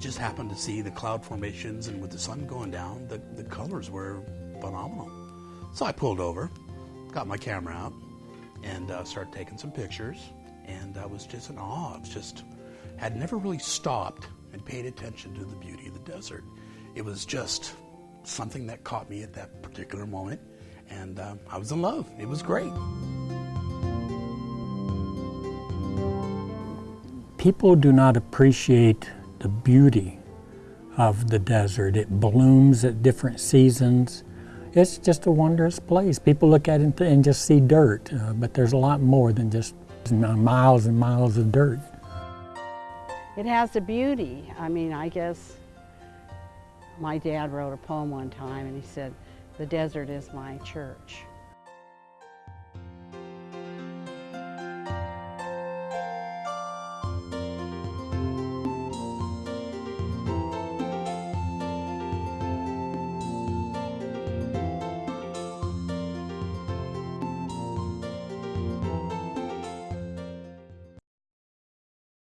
just happened to see the cloud formations, and with the sun going down, the, the colors were phenomenal. So I pulled over, got my camera out, and uh, started taking some pictures. And I was just in awe. I just had never really stopped and paid attention to the beauty of the desert. It was just something that caught me at that particular moment, and um, I was in love. It was great. People do not appreciate the beauty of the desert. It blooms at different seasons. It's just a wondrous place. People look at it and just see dirt, uh, but there's a lot more than just miles and miles of dirt. It has a beauty. I mean, I guess my dad wrote a poem one time and he said, the desert is my church.